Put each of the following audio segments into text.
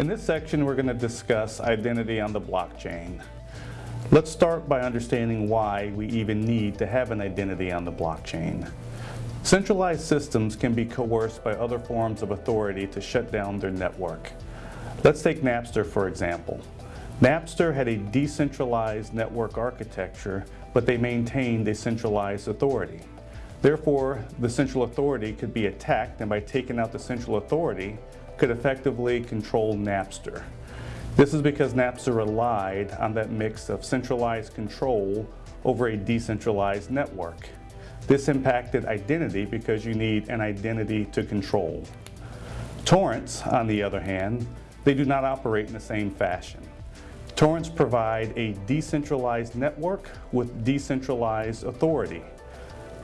In this section, we're going to discuss identity on the blockchain. Let's start by understanding why we even need to have an identity on the blockchain. Centralized systems can be coerced by other forms of authority to shut down their network. Let's take Napster for example. Napster had a decentralized network architecture, but they maintained a centralized authority. Therefore, the central authority could be attacked and by taking out the central authority, could effectively control Napster. This is because Napster relied on that mix of centralized control over a decentralized network. This impacted identity because you need an identity to control. Torrents, on the other hand, they do not operate in the same fashion. Torrents provide a decentralized network with decentralized authority.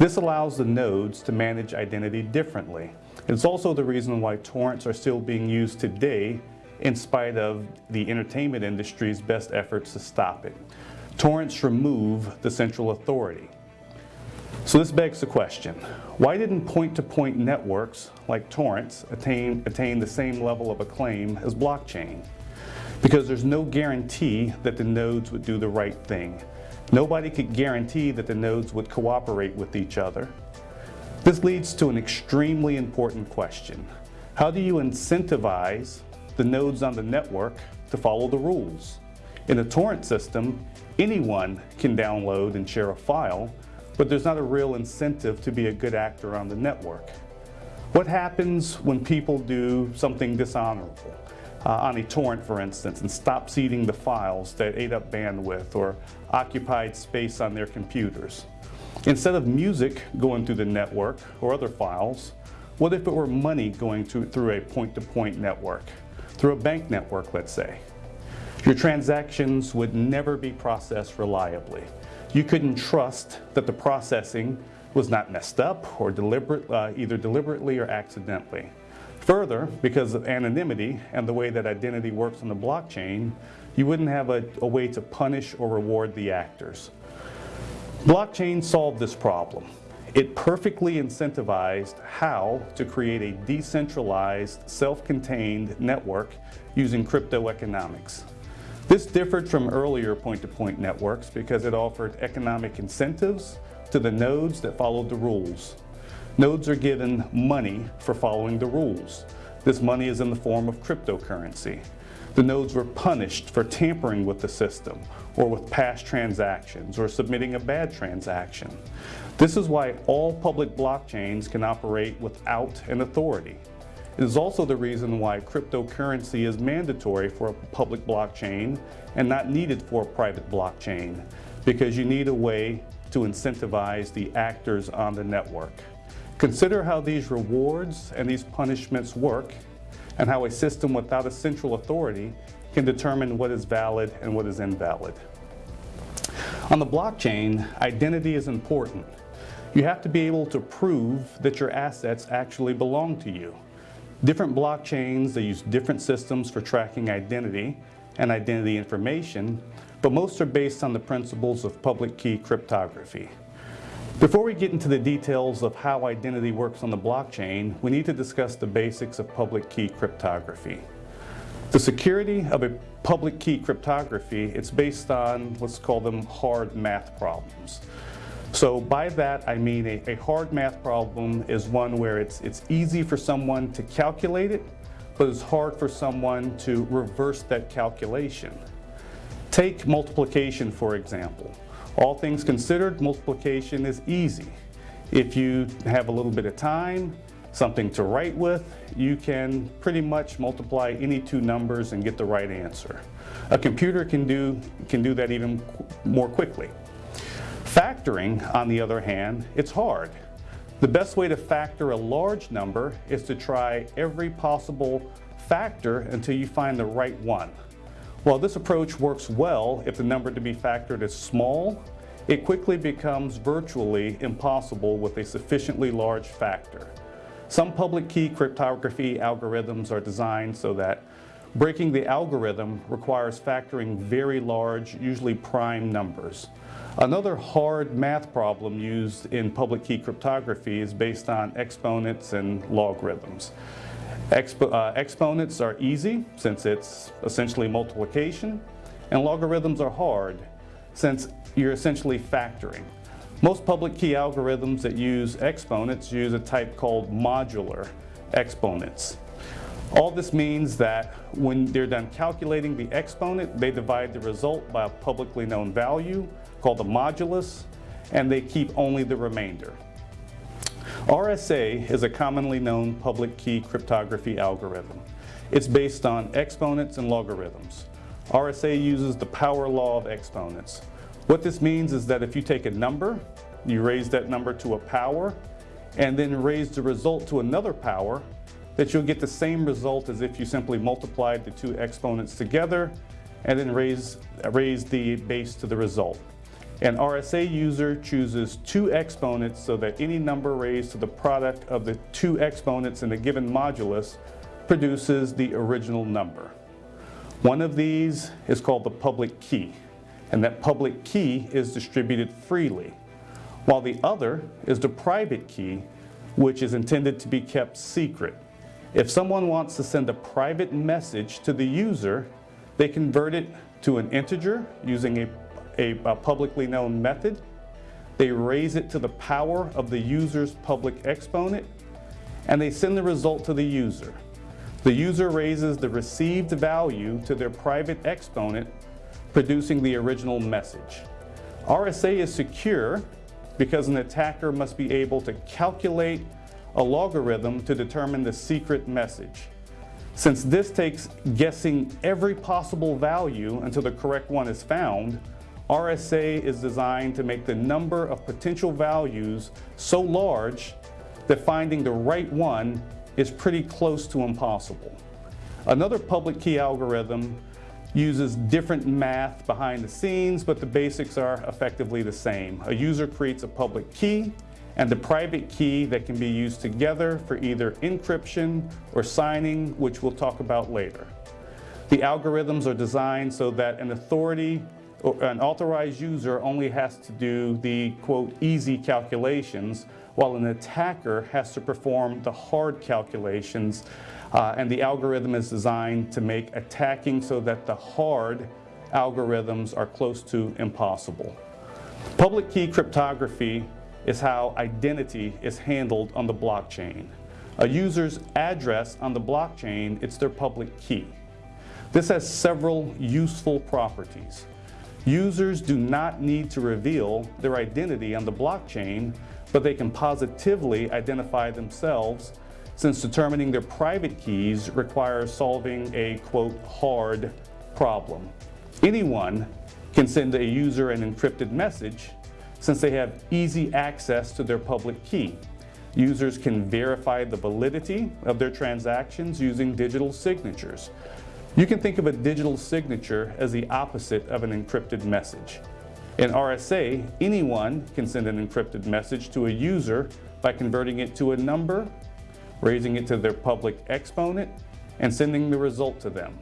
This allows the nodes to manage identity differently. It's also the reason why torrents are still being used today in spite of the entertainment industry's best efforts to stop it. Torrents remove the central authority. So this begs the question, why didn't point-to-point -point networks like torrents attain, attain the same level of acclaim as blockchain? Because there's no guarantee that the nodes would do the right thing. Nobody could guarantee that the nodes would cooperate with each other. This leads to an extremely important question. How do you incentivize the nodes on the network to follow the rules? In a torrent system, anyone can download and share a file, but there's not a real incentive to be a good actor on the network. What happens when people do something dishonorable? Uh, on a torrent, for instance, and stop seeding the files that ate up bandwidth or occupied space on their computers. Instead of music going through the network or other files, what if it were money going to, through a point-to-point -point network, through a bank network, let's say? Your transactions would never be processed reliably. You couldn't trust that the processing was not messed up or deliberate, uh, either deliberately or accidentally. Further, because of anonymity and the way that identity works on the blockchain, you wouldn't have a, a way to punish or reward the actors. Blockchain solved this problem. It perfectly incentivized how to create a decentralized, self-contained network using crypto economics. This differed from earlier point-to-point -point networks because it offered economic incentives to the nodes that followed the rules. Nodes are given money for following the rules. This money is in the form of cryptocurrency. The nodes were punished for tampering with the system or with past transactions or submitting a bad transaction. This is why all public blockchains can operate without an authority. It is also the reason why cryptocurrency is mandatory for a public blockchain and not needed for a private blockchain because you need a way to incentivize the actors on the network. Consider how these rewards and these punishments work and how a system without a central authority can determine what is valid and what is invalid. On the blockchain, identity is important. You have to be able to prove that your assets actually belong to you. Different blockchains, they use different systems for tracking identity and identity information, but most are based on the principles of public key cryptography. Before we get into the details of how identity works on the blockchain, we need to discuss the basics of public key cryptography. The security of a public key cryptography, it's based on let's call them hard math problems. So by that I mean a, a hard math problem is one where it's, it's easy for someone to calculate it, but it's hard for someone to reverse that calculation. Take multiplication for example. All things considered, multiplication is easy. If you have a little bit of time, something to write with, you can pretty much multiply any two numbers and get the right answer. A computer can do, can do that even more quickly. Factoring, on the other hand, it's hard. The best way to factor a large number is to try every possible factor until you find the right one. While this approach works well if the number to be factored is small, it quickly becomes virtually impossible with a sufficiently large factor. Some public key cryptography algorithms are designed so that breaking the algorithm requires factoring very large, usually prime numbers. Another hard math problem used in public key cryptography is based on exponents and logarithms. Expo uh, exponents are easy since it's essentially multiplication, and logarithms are hard since you're essentially factoring. Most public key algorithms that use exponents use a type called modular exponents. All this means that when they're done calculating the exponent, they divide the result by a publicly known value called the modulus, and they keep only the remainder. RSA is a commonly known public key cryptography algorithm. It's based on exponents and logarithms. RSA uses the power law of exponents. What this means is that if you take a number, you raise that number to a power, and then raise the result to another power, that you'll get the same result as if you simply multiplied the two exponents together and then raise, raise the base to the result. An RSA user chooses two exponents so that any number raised to the product of the two exponents in a given modulus produces the original number. One of these is called the public key, and that public key is distributed freely, while the other is the private key, which is intended to be kept secret. If someone wants to send a private message to the user, they convert it to an integer using a, a, a, publicly known method. They raise it to the power of the user's public exponent, and they send the result to the user. The user raises the received value to their private exponent, producing the original message. RSA is secure because an attacker must be able to calculate a logarithm to determine the secret message. Since this takes guessing every possible value until the correct one is found, RSA is designed to make the number of potential values so large that finding the right one is pretty close to impossible. Another public key algorithm uses different math behind the scenes, but the basics are effectively the same. A user creates a public key, and the private key that can be used together for either encryption or signing, which we'll talk about later. The algorithms are designed so that an authority or an authorized user only has to do the, quote, easy calculations, while an attacker has to perform the hard calculations, uh, and the algorithm is designed to make attacking so that the hard algorithms are close to impossible. Public key cryptography is how identity is handled on the blockchain. A user's address on the blockchain, it's their public key. This has several useful properties. Users do not need to reveal their identity on the blockchain, but they can positively identify themselves since determining their private keys requires solving a, quote, hard problem. Anyone can send a user an encrypted message since they have easy access to their public key. Users can verify the validity of their transactions using digital signatures. You can think of a digital signature as the opposite of an encrypted message. In RSA, anyone can send an encrypted message to a user by converting it to a number, raising it to their public exponent, and sending the result to them.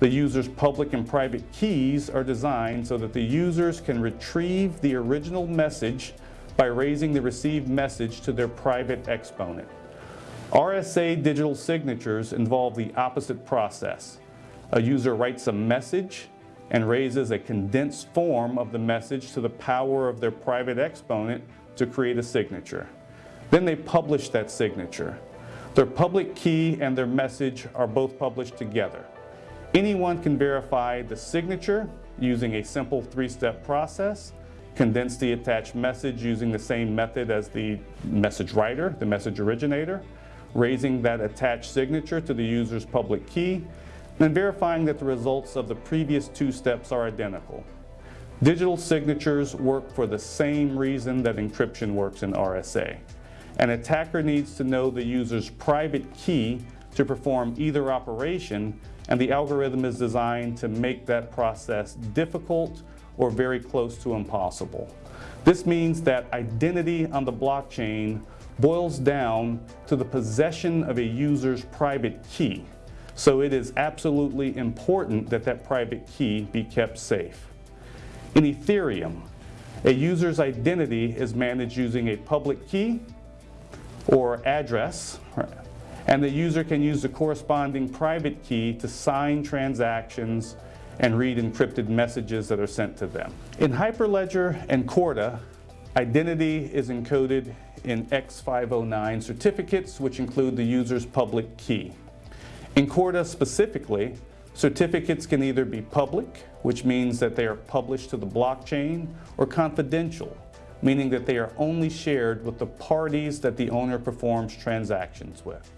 The user's public and private keys are designed so that the users can retrieve the original message by raising the received message to their private exponent. RSA digital signatures involve the opposite process. A user writes a message and raises a condensed form of the message to the power of their private exponent to create a signature. Then they publish that signature. Their public key and their message are both published together. Anyone can verify the signature using a simple three-step process, condense the attached message using the same method as the message writer, the message originator, raising that attached signature to the user's public key, and verifying that the results of the previous two steps are identical. Digital signatures work for the same reason that encryption works in RSA. An attacker needs to know the user's private key to perform either operation and the algorithm is designed to make that process difficult or very close to impossible. This means that identity on the blockchain boils down to the possession of a user's private key. So it is absolutely important that that private key be kept safe. In Ethereum, a user's identity is managed using a public key or address And the user can use the corresponding private key to sign transactions and read encrypted messages that are sent to them. In Hyperledger and Corda, identity is encoded in X509 certificates, which include the user's public key. In Corda specifically, certificates can either be public, which means that they are published to the blockchain, or confidential, meaning that they are only shared with the parties that the owner performs transactions with.